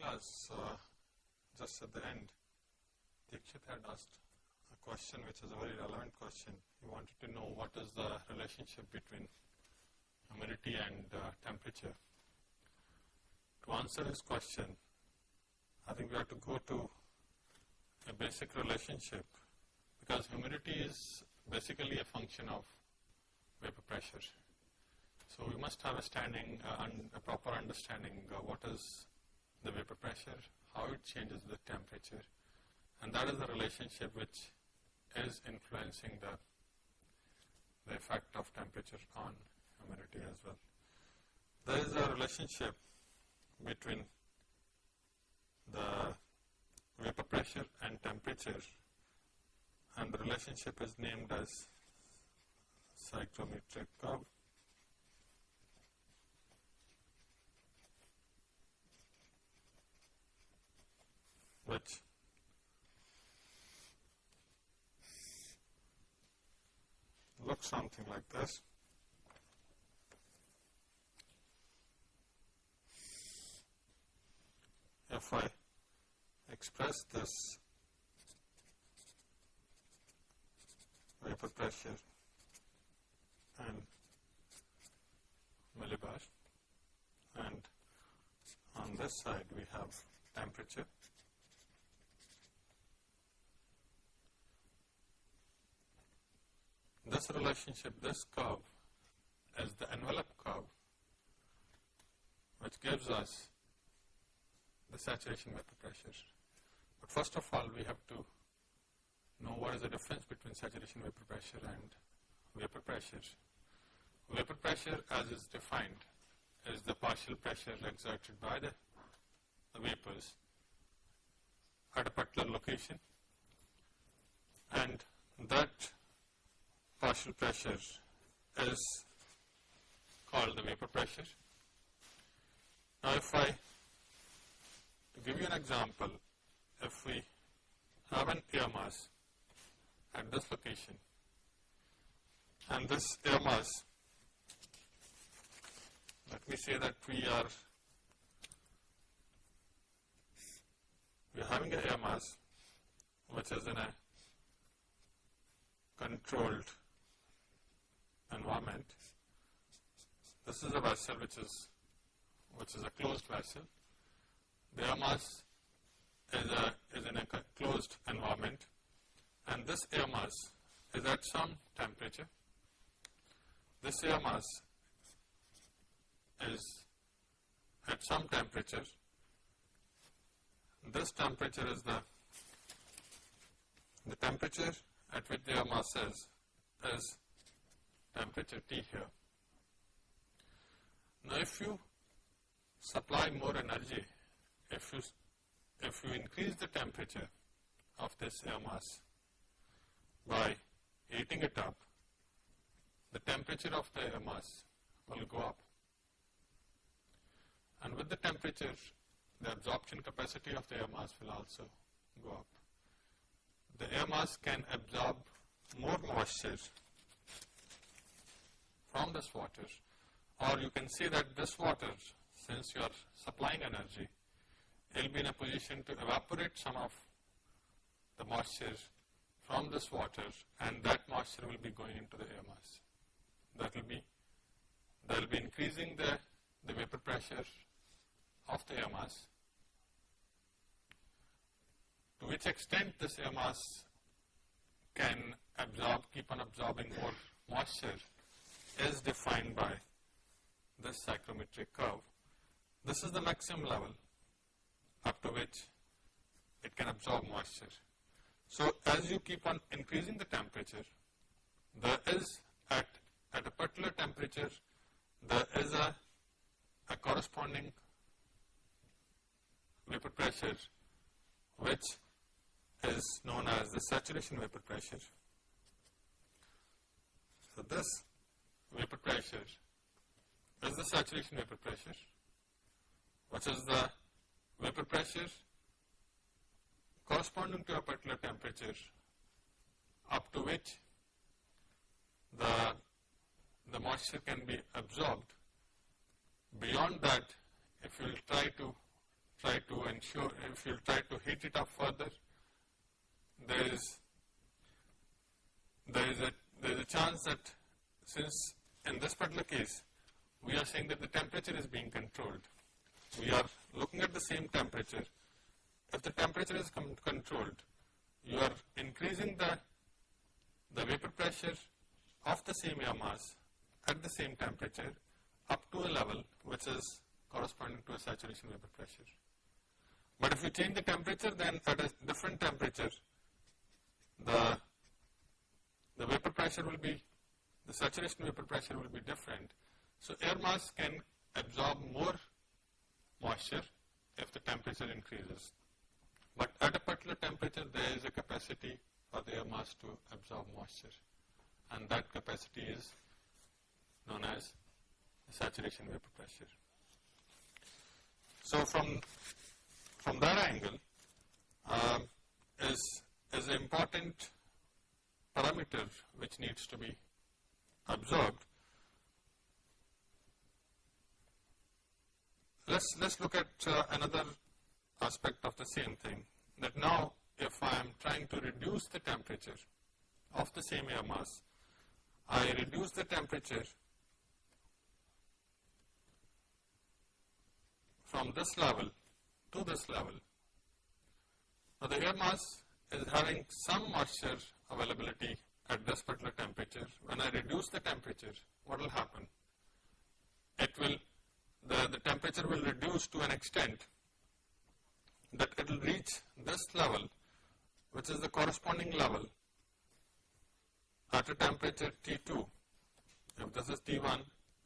class, uh, just at the end, Dikshit had asked a question which is a very relevant question. He wanted to know what is the relationship between humidity and uh, temperature. To answer his question, I think we have to go to a basic relationship because humidity is basically a function of vapor pressure. So we must have a standing, uh, a proper understanding uh, what is the vapor pressure, how it changes with temperature, and that is the relationship which is influencing the, the effect of temperature on humidity as well. There is a relationship between the vapor pressure and temperature and the relationship is named as psychrometric curve. Which looks something like this. If I express this vapor pressure and millibar and on this side we have temperature this relationship, this curve is the envelope curve which gives us the saturation vapor pressure. But first of all, we have to know what is the difference between saturation vapor pressure and vapor pressure. Vapor pressure as is defined is the partial pressure exerted by the, the vapors at a particular location and that partial pressure is called the vapor pressure. Now, if I, give you an example, if we have an air mass at this location and this air mass, let me say that we are we are having an air mass which is in a controlled environment. This is a vessel which is which is a closed vessel. The air mass is, a, is in a closed environment and this air mass is at some temperature. This air mass is at some temperature. This temperature is the the temperature at which the air mass is, is temperature T here. Now, if you supply more energy, if you, if you increase the temperature of this air mass by heating it up, the temperature of the air mass will go up. And with the temperature, the absorption capacity of the air mass will also go up. The air mass can absorb more moisture from this water or you can see that this water since you are supplying energy it will be in a position to evaporate some of the moisture from this water and that moisture will be going into the air mass. That will be, that will be increasing the, the vapor pressure of the air mass. To which extent this air mass can absorb, keep on absorbing more moisture is defined by this psychrometric curve. This is the maximum level up to which it can absorb moisture. So, as you keep on increasing the temperature, there is at, at a particular temperature, there is a, a corresponding vapor pressure which is known as the saturation vapor pressure. So, this vapor pressure is the saturation vapor pressure, which is the vapor pressure corresponding to a particular temperature? Up to which the, the moisture can be absorbed. Beyond that, if you will try to try to ensure, if you will try to heat it up further, there is there is a there is a chance that since in this particular case we are saying that the temperature is being controlled. We are looking at the same temperature. If the temperature is controlled, you are increasing the the vapor pressure of the same air mass at the same temperature up to a level which is corresponding to a saturation vapor pressure. But if you change the temperature then at a different temperature the the vapor pressure will be the saturation vapor pressure will be different. So air mass can absorb more moisture if the temperature increases. But at a particular temperature there is a capacity for the air mass to absorb moisture and that capacity is known as saturation vapor pressure. So from from that angle uh, is is an important parameter which needs to be observed. Let's let's look at uh, another aspect of the same thing that now if I am trying to reduce the temperature of the same air mass, I reduce the temperature from this level to this level. Now the air mass is having some moisture availability at this particular temperature. When I reduce the temperature, what will happen? It will, the, the temperature will reduce to an extent that it will reach this level which is the corresponding level at a temperature T2. If this is T1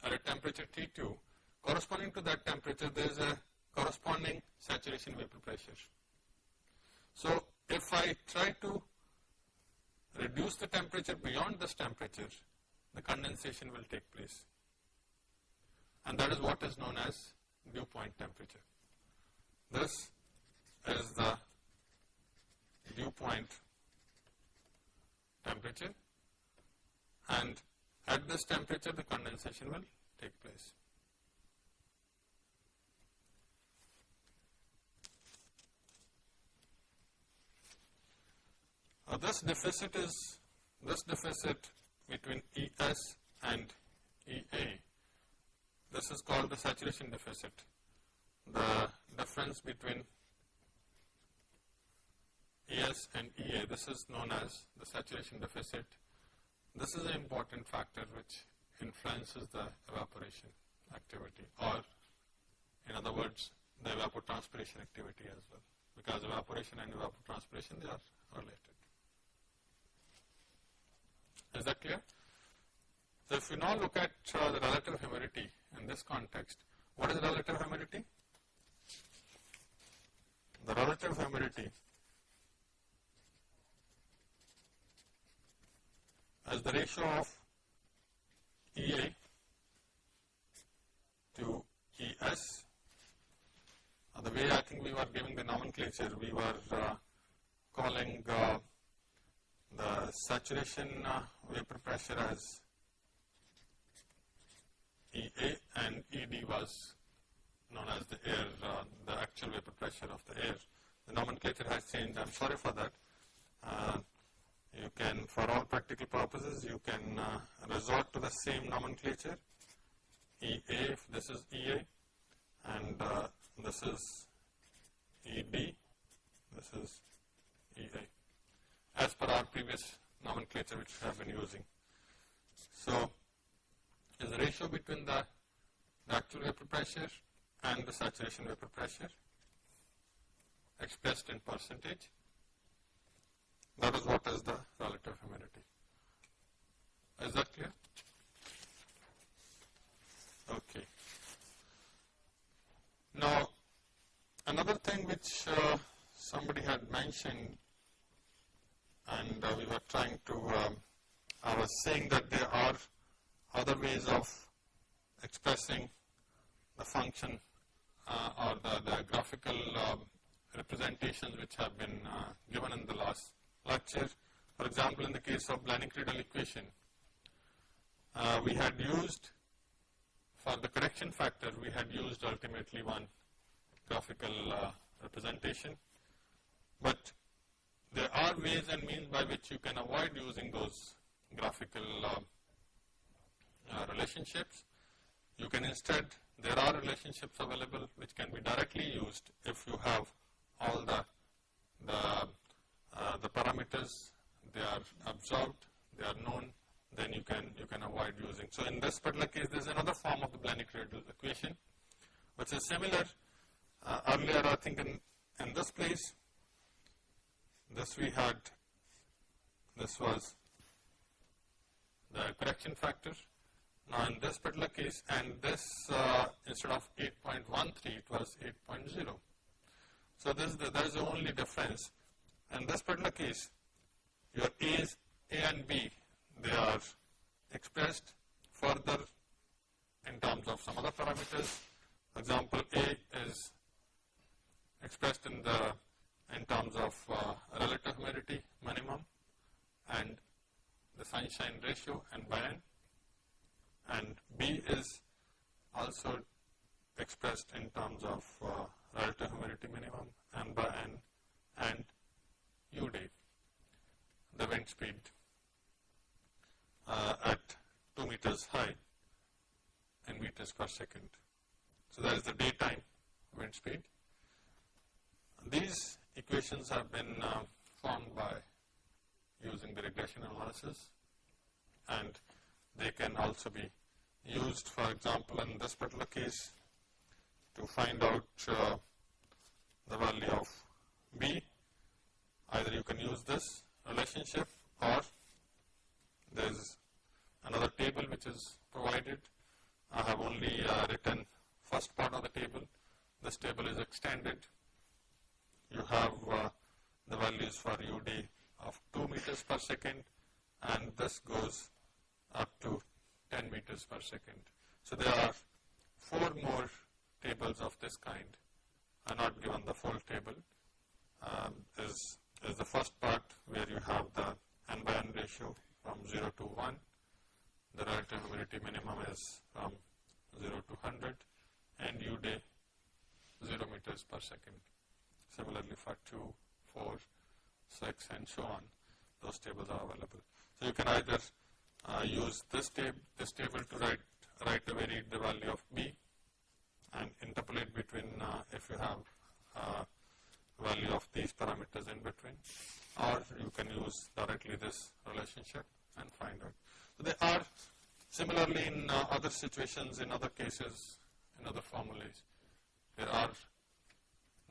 at a temperature T2, corresponding to that temperature there is a corresponding saturation vapor pressure. So, if I try to reduce the temperature beyond this temperature, the condensation will take place. And that is what is known as dew point temperature. This is the dew point temperature and at this temperature the condensation will take place. Now this deficit is this deficit between ES and EA. This is called the saturation deficit. The difference between ES and EA, this is known as the saturation deficit. This is an important factor which influences the evaporation activity or in other words the evapotranspiration activity as well because evaporation and evapotranspiration they are related. Is that clear? So, if you now look at uh, the relative humidity in this context, what is relative humidity? The relative humidity is the ratio of EA to ES. Uh, the way I think we were giving the nomenclature, we were uh, calling uh, the saturation uh, vapor pressure as EA and ED was known as the air, uh, the actual vapor pressure of the air. The nomenclature has changed, I am sorry for that. Uh, you can, for all practical purposes, you can uh, resort to the same nomenclature, EA this is EA and uh, this is ED, this is EA as per our previous nomenclature which we have been using. So, is the ratio between the, the actual vapor pressure and the saturation vapor pressure expressed in percentage. That is what is the relative humidity. Is that clear? Okay. Now, another thing which uh, somebody had mentioned and uh, we were trying to, um, I was saying that there are other ways of expressing the function uh, or the, the graphical uh, representations which have been uh, given in the last lecture. For example, in the case of Blaney-Criddle equation, uh, we had used for the correction factor, we had used ultimately one graphical uh, representation. But there are ways and means by which you can avoid using those graphical uh, uh, relationships. You can instead, there are relationships available which can be directly used if you have all the, the, uh, the parameters, they are observed, they are known, then you can, you can avoid using. So in this particular case, there is another form of the Blaney-Criddle equation, which is similar. Uh, earlier, I think in, in this place, this we had, this was the correction factor. Now in this particular case, and this uh, instead of 8.13, it was 8.0. So this is the, that is the only difference. In this particular case, your A's, A and B, they are expressed further in terms of some other parameters. Example, A is expressed in the in terms of uh, relative humidity minimum and the sunshine ratio and by and B is also expressed in terms of uh, relative humidity minimum and by N and U day, the wind speed uh, at 2 meters high in meters per second. So that is the daytime wind speed. These equations have been uh, formed by using the regression analysis and they can also be used for example in this particular case to find out uh, the value of B. Either you can use this relationship or there is another table which is provided. I have only uh, written first part of the table. This table is extended. You have uh, the values for UD of 2 meters per second and this goes up to 10 meters per second. So there are four more tables of this kind. I not given the full table. Um, is, is the first part where you have the n by n ratio from 0 to 1. The relative humidity minimum is from 0 to 100 and U day 0 meters per second. Similarly for 2, 4, 6 and so on, those tables are available. So you can either uh, use this, tab this table to write, write away the value of B and interpolate between uh, if you have uh, value of these parameters in between or you can use directly this relationship and find out. So they are similarly in uh, other situations, in other cases, in other formulas, there are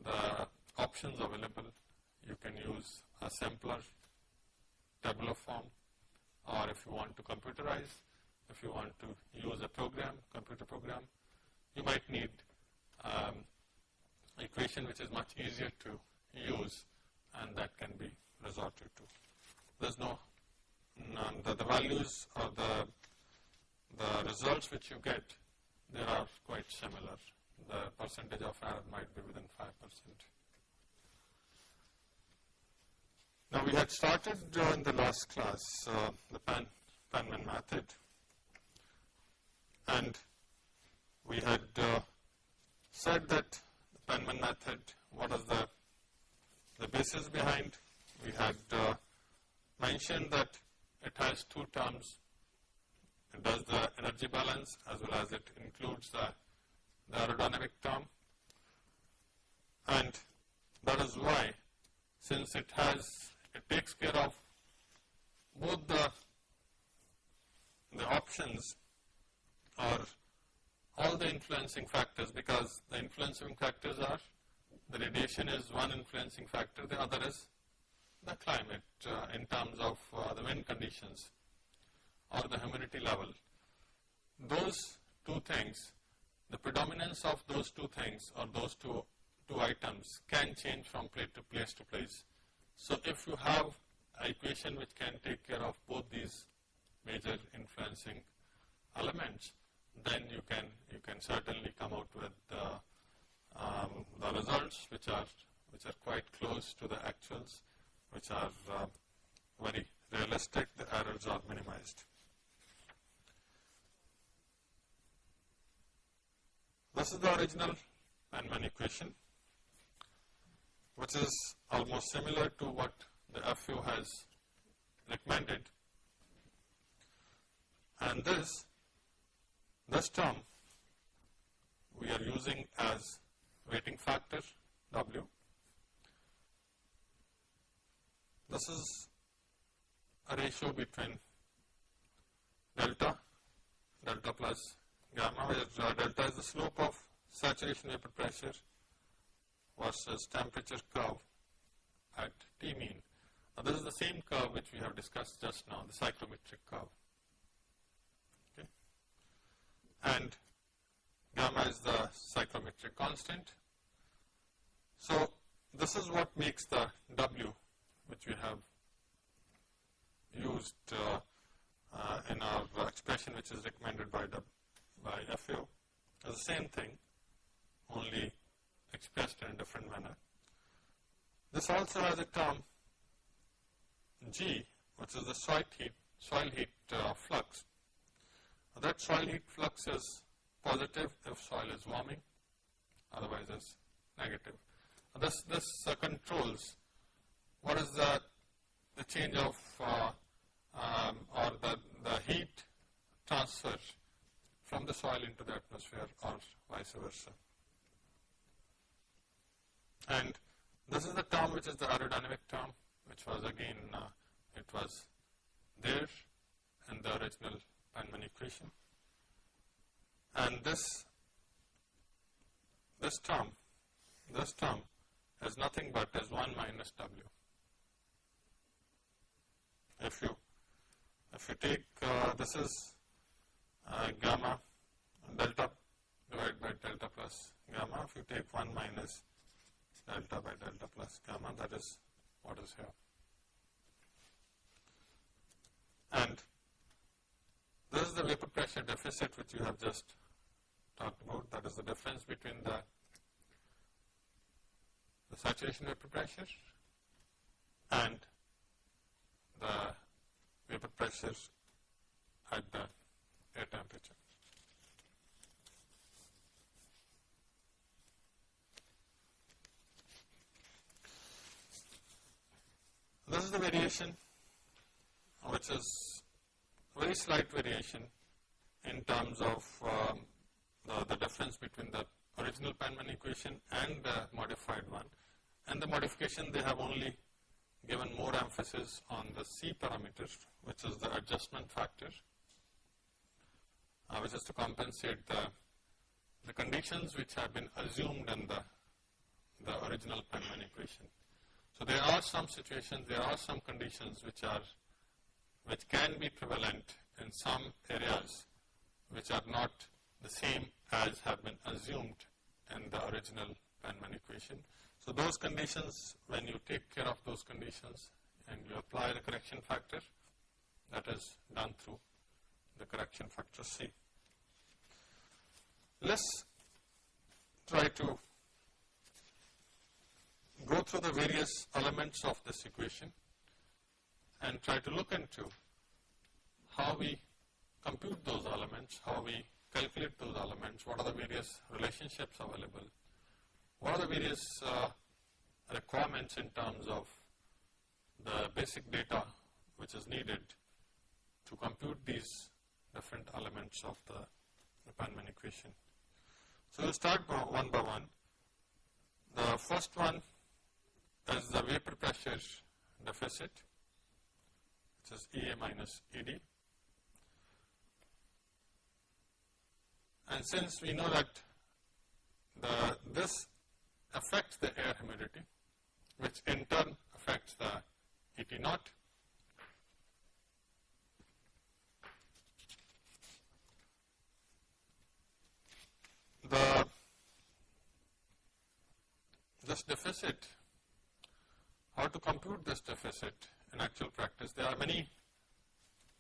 the options available. You can use a simpler tabular form or if you want to computerize, if you want to use a program, computer program, you might need um, equation which is much easier to use and that can be resorted to. There's no, none, the, the values or the, the results which you get, they are quite similar. The percentage of error might be within 5 percent. Now we had started uh, in the last class uh, the Pan, Penman method and we had uh, said that the Penman method, what is the, the basis behind? We had uh, mentioned that it has two terms. It does the energy balance as well as it includes the, the aerodynamic term and that is why since it has it takes care of both the, the options or all the influencing factors because the influencing factors are the radiation is one influencing factor, the other is the climate uh, in terms of uh, the wind conditions or the humidity level. Those two things, the predominance of those two things or those two, two items can change from place to place to place. So if you have an equation which can take care of both these major influencing elements, then you can you can certainly come out with the, um, the results which are which are quite close to the actuals, which are uh, very realistic. The errors are minimized. This is the original Penman equation which is almost similar to what the FAO has recommended and this this term we are using as weighting factor W. This is a ratio between delta, delta plus gamma where delta is the slope of saturation vapor pressure versus temperature curve at T mean. Now this is the same curve which we have discussed just now, the psychrometric curve. Okay. And gamma is the psychrometric constant. So this is what makes the W which we have used uh, uh, in our expression which is recommended by the by FAO. the same thing only expressed in a different manner. This also has a term G which is the soil heat, soil heat uh, flux. That soil heat flux is positive if soil is warming, otherwise it's negative. This, this uh, controls what is the, the change of uh, um, or the, the heat transfer from the soil into the atmosphere or vice versa. And this is the term which is the aerodynamic term which was again uh, it was there in the original Penman equation and this this term this term is nothing but as 1 minus w. If you if you take uh, this is uh, gamma delta divided by delta plus gamma if you take 1 minus delta by delta plus gamma that is what is here. And this is the vapor pressure deficit which you have just talked about that is the difference between the, the saturation vapor pressure and the vapor pressure at the air temperature. This is the variation which is very slight variation in terms of um, the, the difference between the original Penman equation and the modified one. And the modification they have only given more emphasis on the C parameter which is the adjustment factor uh, which is to compensate the, the conditions which have been assumed in the, the original Penman equation. So there are some situations, there are some conditions which are which can be prevalent in some areas which are not the same as have been assumed in the original Penman equation. So those conditions, when you take care of those conditions and you apply the correction factor, that is done through the correction factor C. Let's try to go through the various elements of this equation and try to look into how we compute those elements, how we calculate those elements, what are the various relationships available, what are the various uh, requirements in terms of the basic data which is needed to compute these different elements of the, Penman equation. So we'll start one by one. The first one is the vapor pressure deficit, which is EA minus ED. And since we know that the, this affects the air humidity, which in turn affects the ET naught, the this deficit, how to compute this deficit in actual practice, there are many,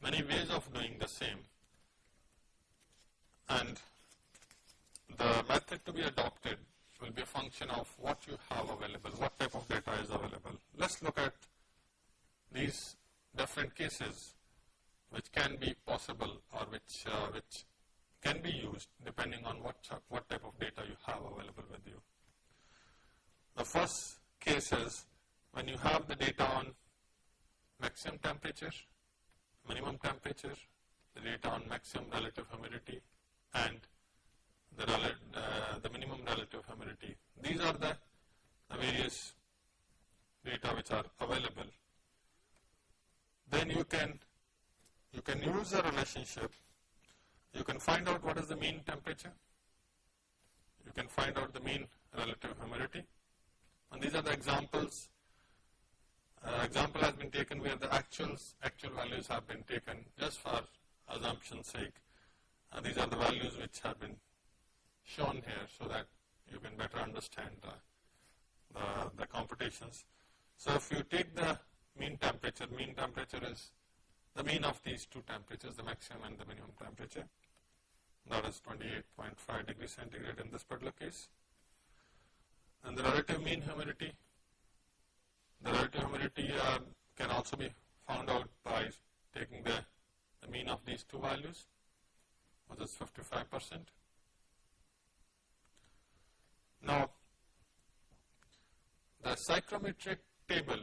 many ways of doing the same. And the method to be adopted will be a function of what you have available, what type of data is available. Let's look at these different cases which can be possible or which, uh, which can be used depending on what, what type of data you have available with you. The first case is when you have the data on maximum temperature, minimum temperature, the data on maximum relative humidity and the, uh, the minimum relative humidity. These are the, the various data which are available. Then you can you can use a relationship. You can find out what is the mean temperature. You can find out the mean relative humidity. And these are the examples. Uh, example has been taken where the actuals, actual values have been taken just for assumption's sake. Uh, these are the values which have been shown here so that you can better understand the, the, the computations. So if you take the mean temperature, mean temperature is the mean of these two temperatures, the maximum and the minimum temperature. That is 28.5 degrees centigrade in this particular case. And the relative mean humidity, the relative humidity uh, can also be found out by taking the, the mean of these two values, which is 55 percent. Now, the psychrometric table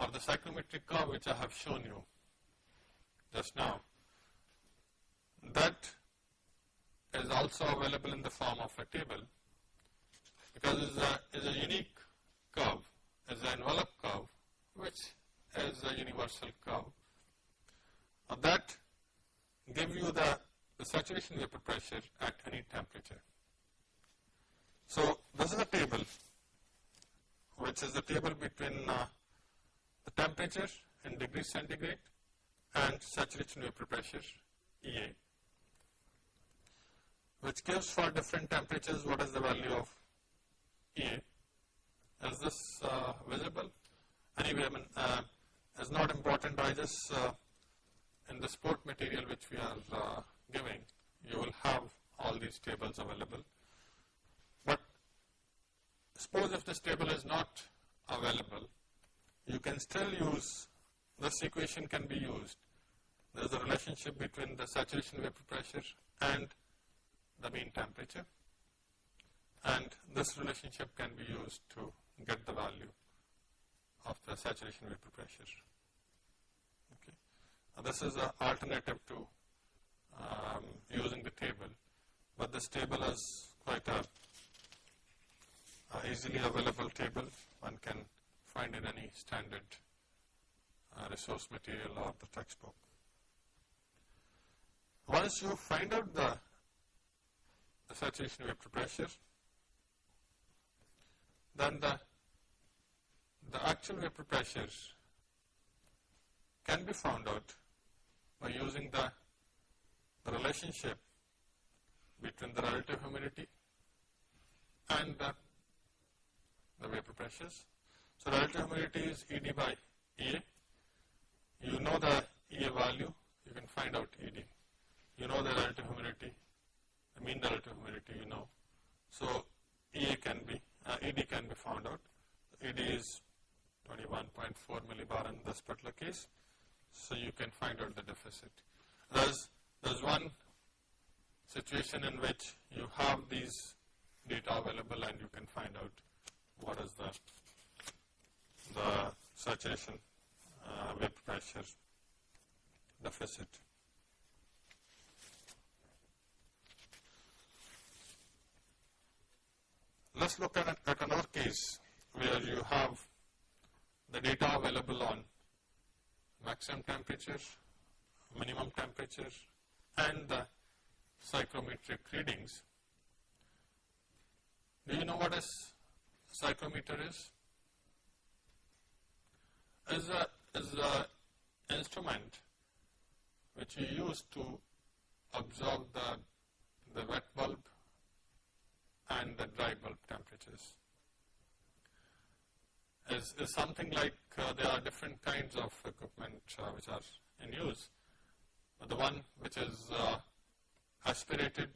or the psychrometric curve which I have shown you just now, that is also available in the form of a table because it is a, is a unique curve, is an envelope curve which is a universal curve. Now that give you the, the saturation vapor pressure at any temperature. So, this is a table which is the table between uh, the temperature in degrees centigrade and saturation vapor pressure EA which gives for different temperatures what is the value of EA. Is this uh, visible? Anyway, I mean, uh, it's not important. I just uh, in the sport material which we are uh, giving, you will have all these tables available. But suppose if this table is not available, you can still use, this equation can be used. There is a relationship between the saturation vapor pressure and the mean temperature. And this relationship can be used to get the value of the saturation vapor pressure. Okay. Now this is an alternative to um, using the table, but this table is quite a uh, easily available table one can find in any standard uh, resource material or the textbook. Once you find out the, the saturation vapor pressure, then the, the actual vapor pressure can be found out by using the, the relationship between the relative humidity and the the vapor pressures. So relative humidity is ED by EA. You know the EA value, you can find out ED. You know the relative humidity, the mean relative humidity you know. So EA can be, uh, ED can be found out. ED is 21.4 millibar in this particular case. So you can find out the deficit. There's, there's one situation in which you have these data available and you can find out what is the, the saturation uh, vapor pressure deficit. Let's look at, at another case where you have the data available on maximum temperature, minimum temperature and the psychrometric readings. Do you know what is psychrometer is? Is a is a instrument which you use to observe the the wet bulb and the dry bulb temperatures. Is, is something like uh, there are different kinds of equipment uh, which are in use. The one which is uh, aspirated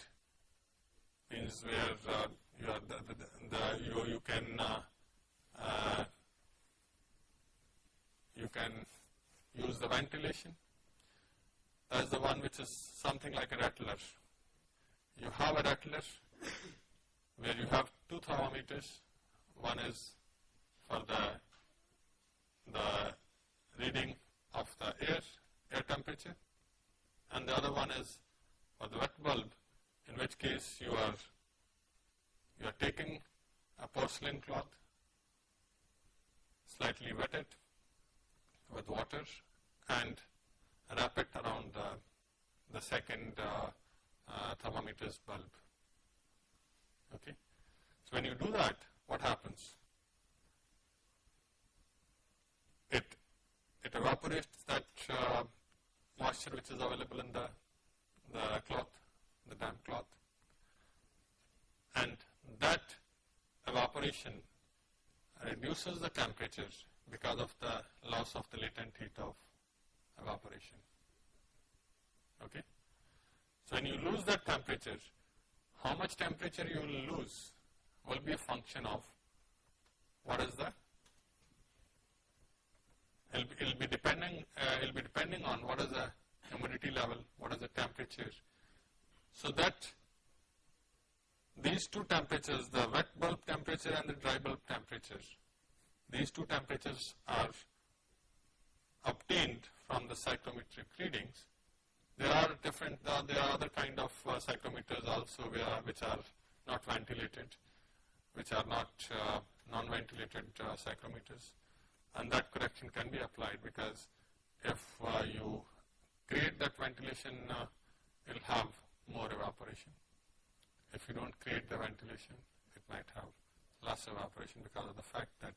means where uh, you are the, the, the you, you can uh, uh, you can use the ventilation. That is the one which is something like a rattler. You have a rattler where you have two thermometers, one is for the, the reading of the air, air temperature and the other one is for the wet bulb in which case you are, you are taking a porcelain cloth, slightly wet it with water and wrap it around uh, the second uh, uh, thermometer's bulb. Okay. So when you do that, what happens? It it evaporates that uh, moisture which is available in the the cloth, the damp cloth, and that evaporation reduces the temperature because of the loss of the latent heat of evaporation. Okay? So when you lose that temperature, how much temperature you will lose will be a function of what is the it'll be, it'll be depending uh, it'll be depending on what is the humidity level, what is the temperature. So that these two temperatures, the wet bulb temperature and the dry bulb temperature, these two temperatures are obtained from the psychrometric readings. There are different, uh, there are other kind of uh, psychrometers also where, which are not ventilated, which are not uh, non-ventilated uh, psychrometers. And that correction can be applied because if uh, you create that ventilation, uh, it will have more evaporation. If you don't create the ventilation, it might have less evaporation because of the fact that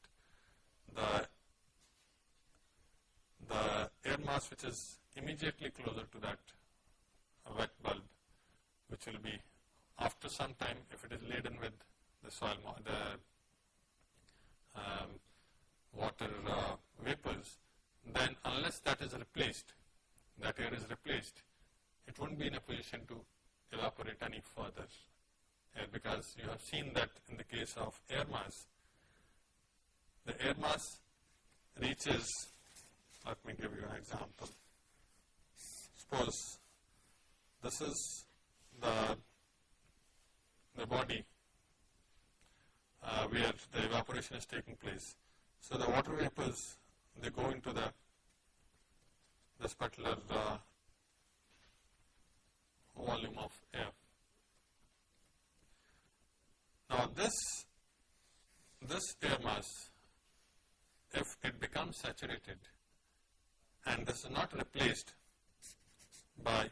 the the air mass which is immediately closer to that wet bulb, which will be after some time if it is laden with the soil, the um, water uh, vapors, then unless that is replaced, that air is replaced, it won't be in a position to evaporate any further air because you have seen that in the case of air mass, the air mass reaches, let me give you an example. Suppose this is the, the body uh, where the evaporation is taking place. So the water vapors, they go into the this particular uh, volume of air. Now this, this air mass, if it becomes saturated and this is not replaced by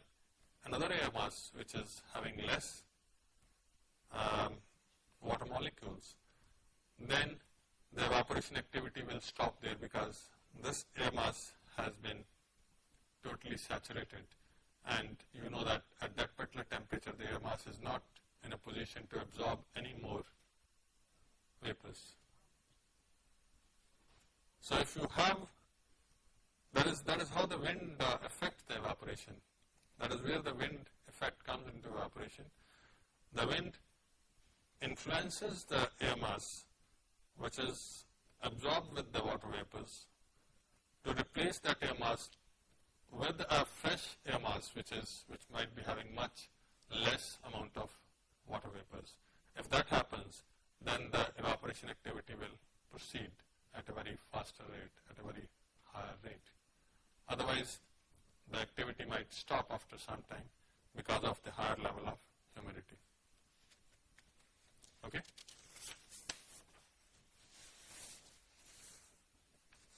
another air mass which is having less um, water molecules, then the evaporation activity will stop there because this air mass has been totally saturated and you know that at that particular temperature the air mass is not in a position to absorb any more vapors. So if you have, that is, that is how the wind uh, affects the evaporation. That is where the wind effect comes into evaporation. The wind influences the air mass which is absorbed with the water vapors to replace that air mass with a fresh air mass which is which might be having much less amount of water vapors. If that happens, then the evaporation activity will proceed at a very faster rate, at a very higher rate. Otherwise, the activity might stop after some time because of the higher level of humidity. Okay?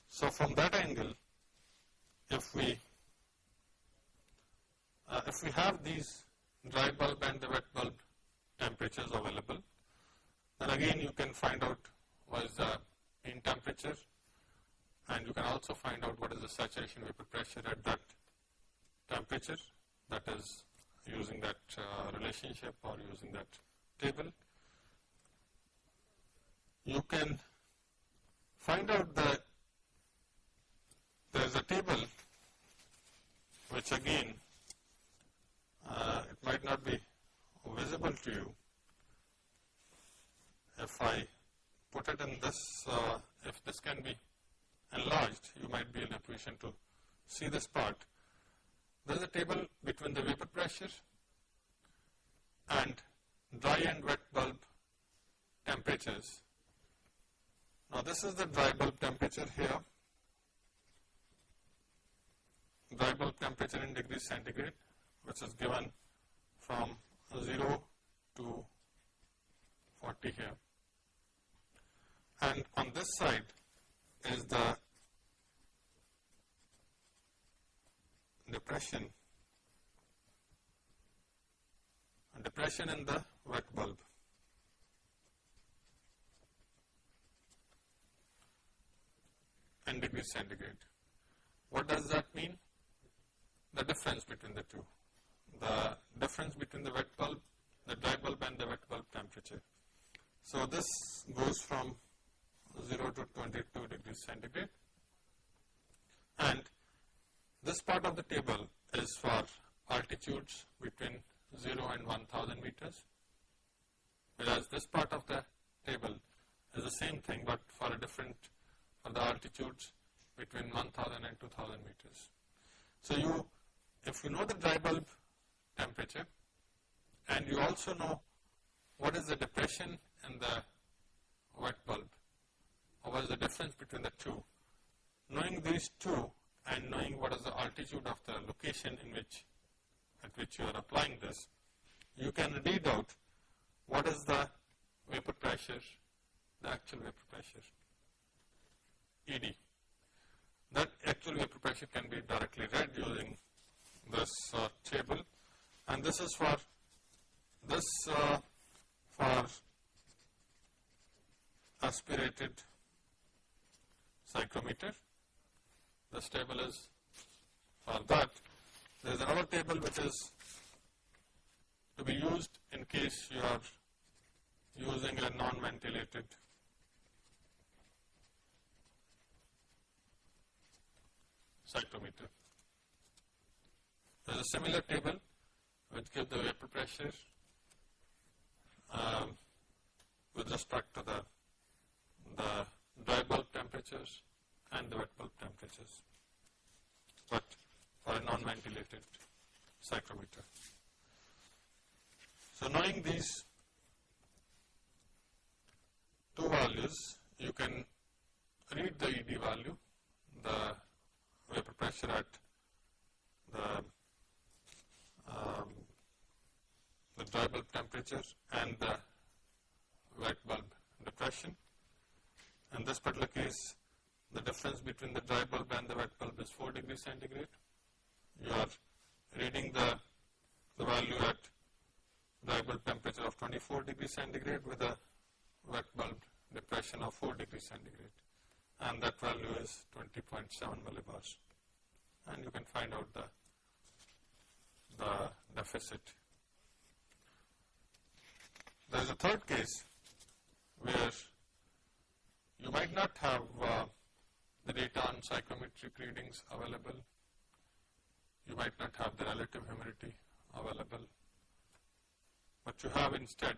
So from that angle, if we uh, if we have these dry bulb and the wet bulb temperatures available, then again you can find out what is the mean temperature and you can also find out what is the saturation vapor pressure at that temperature that is using that uh, relationship or using that table. You can find out that there is a table which again uh, it might not be visible to you. If I put it in this, uh, if this can be enlarged, you might be in a position to see this part. There is a table between the vapor pressure and dry and wet bulb temperatures Now this is the dry bulb temperature here, dry bulb temperature in degrees centigrade which is given from 0 to 40 here. And on this side is the depression, depression in the wet bulb. and degrees centigrade. What does that mean? The difference between the two. The difference between the wet bulb, the dry bulb and the wet bulb temperature. So this goes from 0 to 22 degrees centigrade and this part of the table is for altitudes between 0 and 1000 meters whereas this part of the table is the same thing but for a different for the altitudes between 1000 and 2000 meters. So you, if you know the dry bulb temperature and you also know what is the depression in the wet bulb or what is the difference between the two, knowing these two and knowing what is the altitude of the location in which at which you are applying this, you can read out what is the vapor pressure, the actual vapor pressure. ED. That actual vapor pressure can be directly read using this uh, table and this is for this uh, for aspirated psychrometer. This table is for that. There is another table which is to be used in case you are using a non-ventilated psychrometer. There is a similar table which gives the vapor pressure um, with respect to the, the dry bulb temperatures and the wet bulb temperatures, but for a non-ventilated psychrometer. So knowing these two values, you can read the ED value, the vapor pressure at the um, the dry bulb temperature and the wet bulb depression. In this particular case, difference between the dry bulb and the wet bulb is 4 degrees centigrade. You are reading the, the value at dry bulb temperature of 24 degrees centigrade with a wet bulb depression of 4 degrees centigrade and that value is 20.7 millibars and you can find out the, the deficit. There is a third case where you might not have the psychrometric readings available, you might not have the relative humidity available, but you have instead,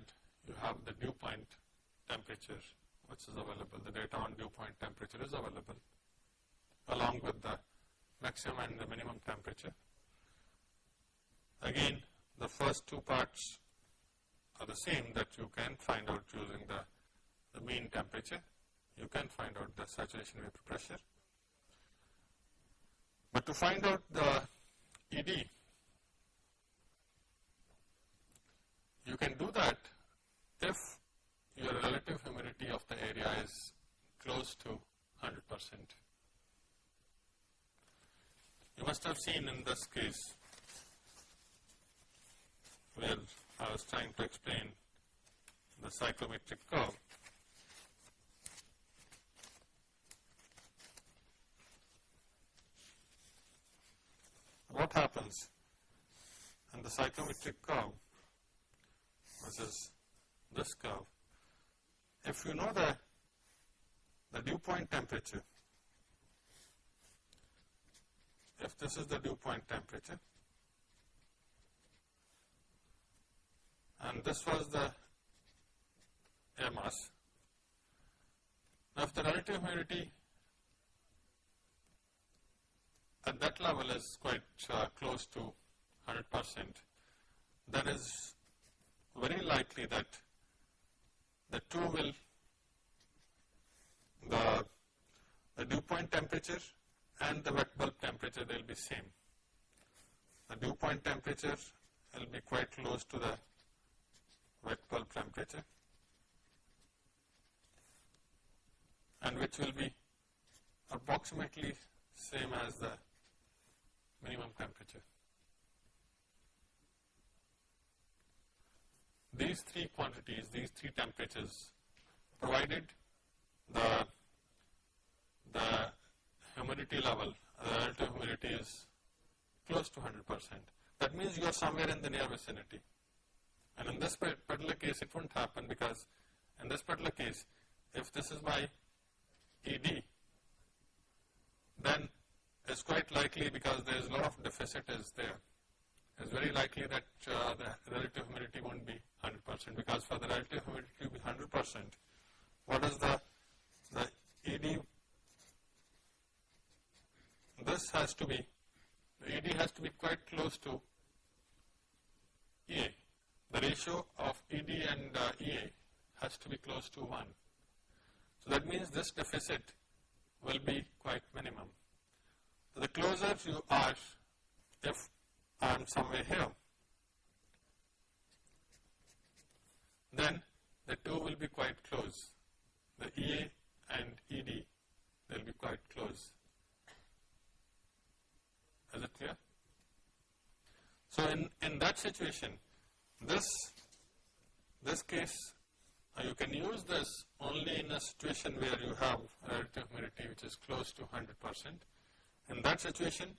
you have the dew point temperature which is available, the data on dew point temperature is available along with the maximum and the minimum temperature. Again, the first two parts are the same that you can find out using the, the mean temperature. You can find out the saturation vapor pressure. But to find out the ED, you can do that if your relative humidity of the area is close to 100 percent. You must have seen in this case where I was trying to explain the psychrometric curve. What happens in the psychrometric curve, is this curve, if you know the, the dew point temperature, if this is the dew point temperature and this was the air mass. Now, if the relative humidity at that level is quite uh, close to 100 percent, then is very likely that the two will, the dew point temperature and the wet bulb temperature they will be same. The dew point temperature will be quite close to the wet bulb temperature and which will be approximately same as the minimum temperature. These three quantities, these three temperatures provided the, the humidity level, the relative humidity is close to 100 percent. That means you are somewhere in the near vicinity. And in this particular case, it won't happen because in this particular case, if this is my ED, it's quite likely because there is a lot of deficit is there. It's very likely that uh, the relative humidity won't be 100 percent because for the relative humidity to be 100 percent, what is the, the ED? This has to be, the ED has to be quite close to EA. The ratio of ED and uh, EA has to be close to 1. So that means this deficit will be quite minimum. The closer you are, if I am somewhere here, then the two will be quite close. The EA and ED, they will be quite close. Is it clear? So in, in that situation, this, this case, uh, you can use this only in a situation where you have relative humidity which is close to 100 percent. In that situation,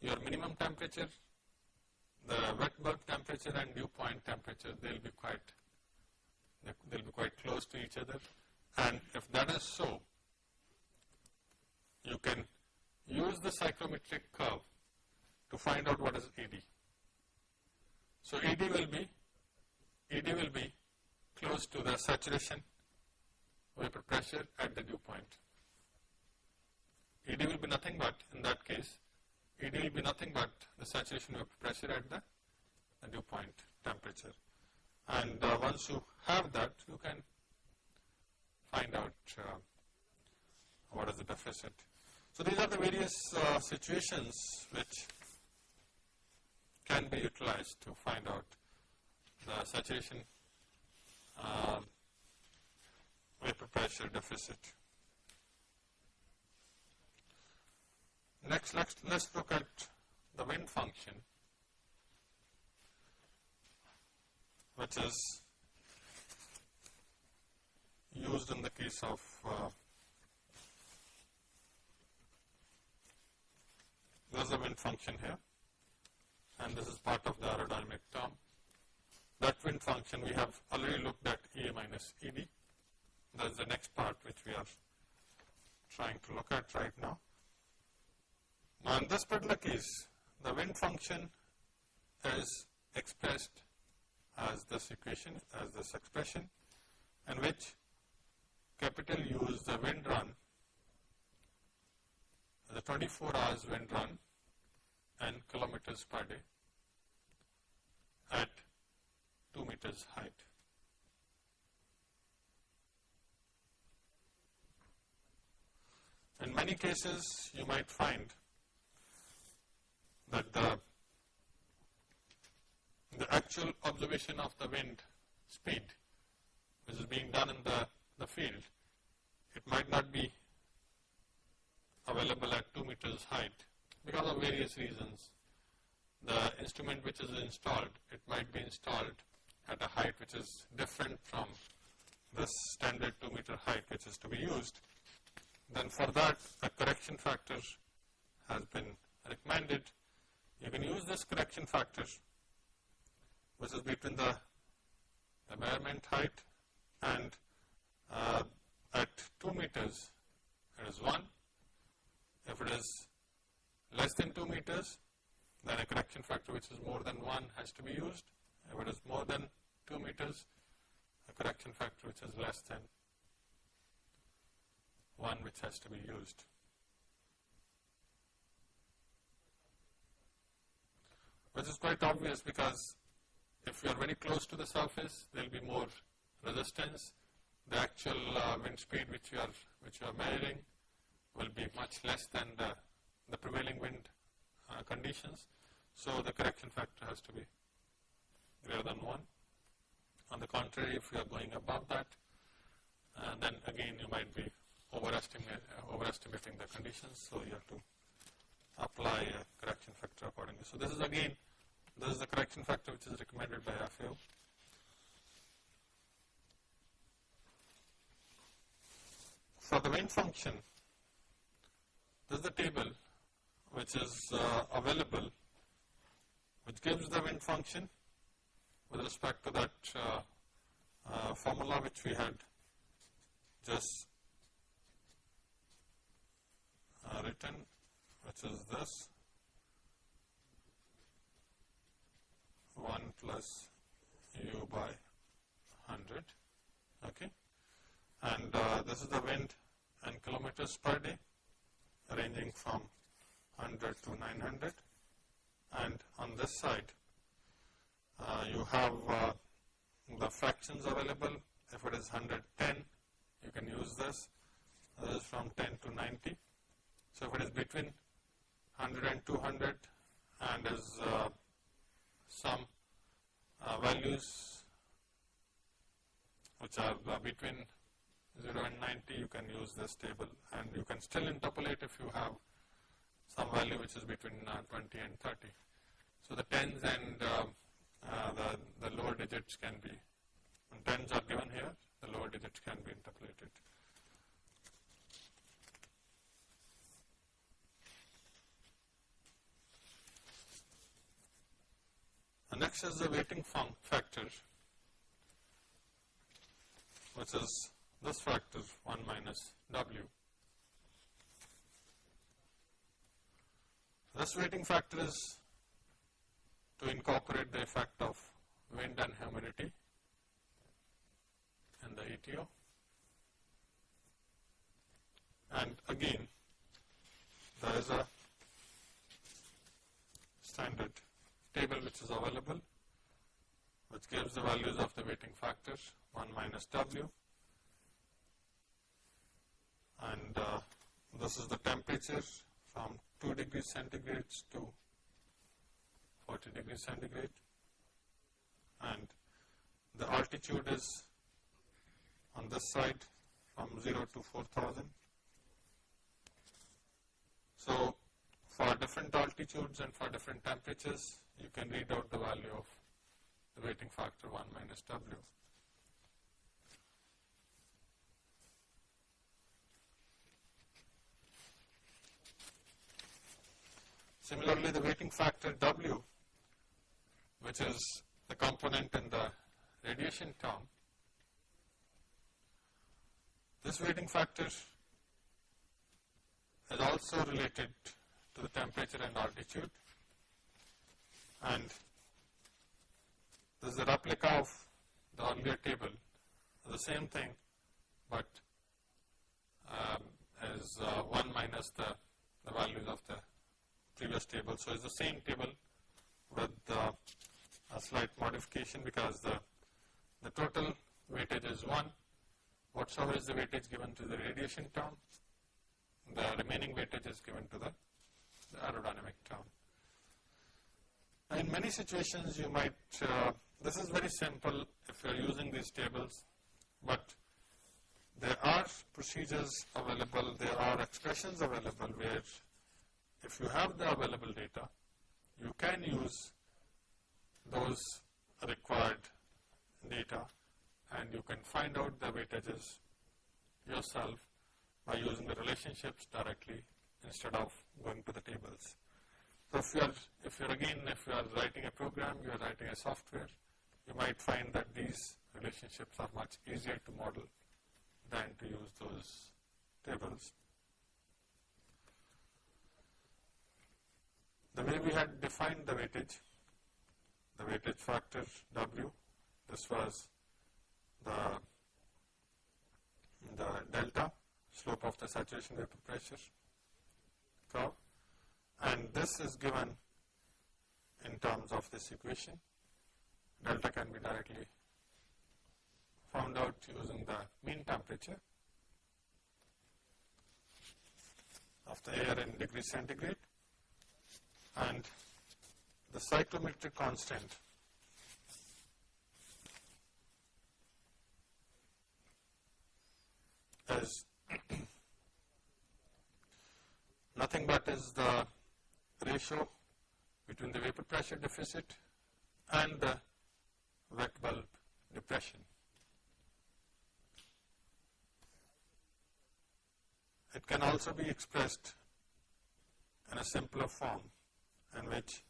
your minimum temperature, the wet bulb temperature and dew point temperature, they will be quite, they will be quite close to each other. And if that is so, you can use the psychrometric curve to find out what is ED. So ED will be, ED will be close to the saturation vapor pressure at the dew point. ED will be nothing but, in that case, ED will be nothing but the saturation vapor pressure at the, dew point temperature. And uh, once you have that, you can find out uh, what is the deficit. So these are the various uh, situations which can be utilized to find out the saturation uh, vapor pressure deficit. Next, let's, let's look at the wind function, which is used in the case of uh, there's a wind function here and this is part of the aerodynamic term. That wind function we have already looked at A minus ED. That is the next part which we are trying to look at right now. Now in this particular case, the wind function is expressed as this equation, as this expression, in which capital U is the wind run, the 24 hours wind run and kilometers per day at 2 meters height. In many cases, you might find that the, the actual observation of the wind speed, which is being done in the, the field, it might not be available at 2 meters height because of various reasons. The instrument which is installed, it might be installed at a height which is different from this standard 2 meter height which is to be used, then for that a correction factor has been recommended. You can use this correction factor which is between the, measurement height and uh, at 2 meters it is 1. If it is less than 2 meters then a correction factor which is more than 1 has to be used. If it is more than 2 meters, a correction factor which is less than 1 which has to be used. Which is quite obvious because if you are very close to the surface, there will be more resistance. The actual uh, wind speed which you are which you are measuring will be much less than the, the prevailing wind uh, conditions. So the correction factor has to be greater than 1. On the contrary, if you are going above that, uh, then again you might be overestimating the conditions. So you have to apply a correction factor accordingly. So this is again, this is the correction factor which is recommended by FAO. For the wind function, this is the table which is uh, available which gives the wind function with respect to that uh, uh, formula which we had just uh, written which is this. 1 plus u by 100 okay? And uh, this is the wind in kilometers per day ranging from 100 to 900 and on this side uh, you have uh, the fractions available. If it is 110 you can use this. This is from 10 to 90 so if it is between 100 and 200 and is uh, some uh, values which are uh, between 0 and 90 you can use this table and you can still interpolate if you have some value which is between uh, 20 and 30. So the tens and uh, the, the lower digits can be, when tens are given here, the lower digits can be interpolated. Next is the weighting factor, which is this factor 1 minus W. This weighting factor is to incorporate the effect of wind and humidity in the ETO. And again, there is a standard table which is available which gives the values of the weighting factors 1 minus W and uh, this is the temperature from 2 degrees centigrade to 40 degrees centigrade and the altitude is on this side from 0 to 4000. So for different altitudes and for different temperatures you can read out the value of the weighting factor 1 minus W. Similarly, the weighting factor W, which is the component in the radiation term, this weighting factor is also related to the temperature and altitude and this is a replica of the earlier table, the same thing but um, is uh, 1 minus the, the values of the previous table. So, it's the same table with uh, a slight modification because the, the total weightage is 1. Whatsoever is the weightage given to the radiation term, the remaining weightage is given to the, the aerodynamic term. In many situations you might, uh, this is very simple if you are using these tables, but there are procedures available, there are expressions available where if you have the available data, you can use those required data and you can find out the weightages yourself by using the relationships directly instead of going to the tables. So if you are, if you are again, if you are writing a program, you are writing a software, you might find that these relationships are much easier to model than to use those tables. The way we had defined the weightage, the weightage factor W, this was the, the delta, slope of the saturation vapor pressure curve and this is given in terms of this equation. Delta can be directly found out using the mean temperature. of the air in degrees centigrade and the psychrometric constant is nothing but is the ratio between the vapor pressure deficit and the wet bulb depression. It can also be expressed in a simpler form in which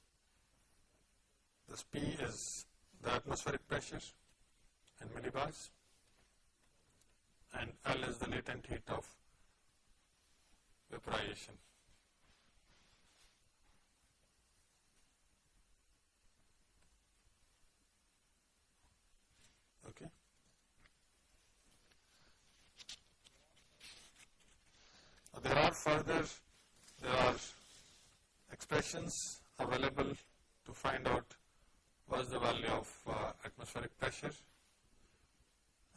this P is the atmospheric pressure in millibars and L is the latent heat of vaporization. Okay. There are further, there are expressions available to find out what is the value of uh, atmospheric pressure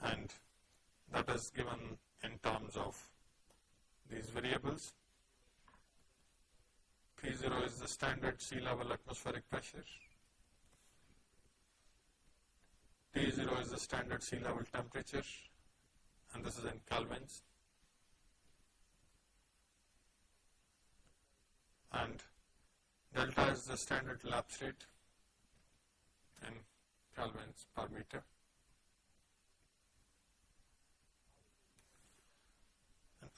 and that is given in terms of these variables. P0 is the standard sea level atmospheric pressure. T0 is the standard sea level temperature and this is in kelvins. And delta is the standard lapse rate in kelvins per meter.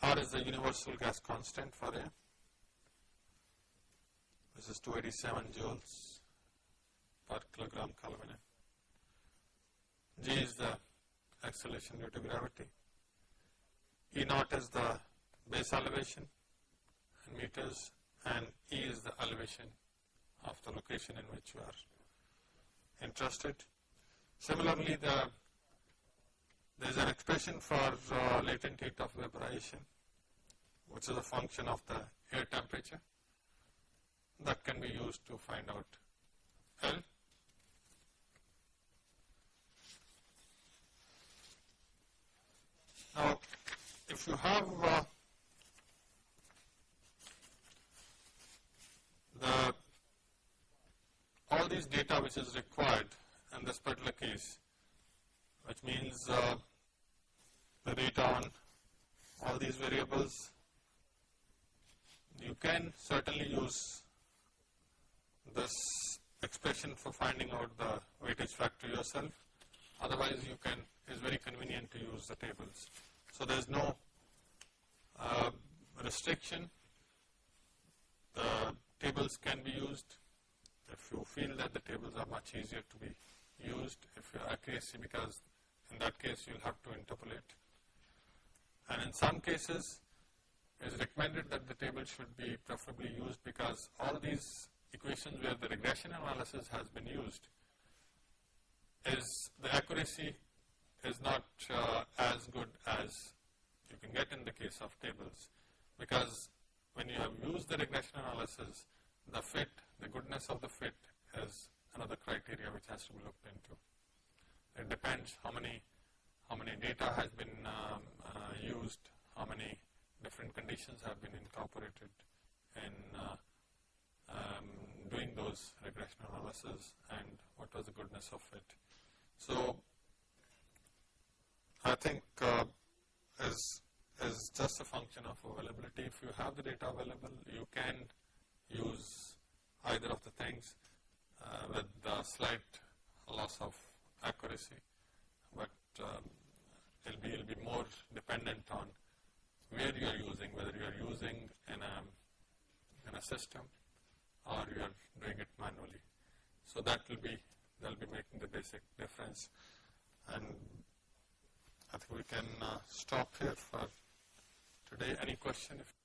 R is the universal gas constant for air. This is 287 joules per kilogram Kelvin. G is the acceleration due to gravity. E naught is the base elevation in meters and E is the elevation of the location in which you are interested. Similarly, the there is an expression for uh, latent heat of vaporization, which is a function of the air temperature that can be used to find out L. Now, if you have uh, the all these data which is required in this particular case, which means uh, the data on all these variables. You can certainly use this expression for finding out the weightage factor yourself. Otherwise, you can, it's very convenient to use the tables. So there is no uh, restriction. The tables can be used. If you feel that the tables are much easier to be used, if your accuracy, because in that case you will have to interpolate. And in some cases it is recommended that the table should be preferably used because all these equations where the regression analysis has been used is the accuracy is not uh, as good as you can get in the case of tables because when you have used the regression analysis the fit, the goodness of the fit is another criteria which has to be looked into. It depends how many how many data has been um, uh, used, how many different conditions have been incorporated in uh, um, doing those regression analysis and what was the goodness of it. So, I think uh, is is just a function of availability. If you have the data available, you can use either of the things uh, with the slight loss of accuracy, but um, it'll be, it'll be more dependent on where you are using, whether you are using in a, in a system or you are doing it manually. So that will be, they'll be making the basic difference. And I think we can uh, stop here for today. Any question? If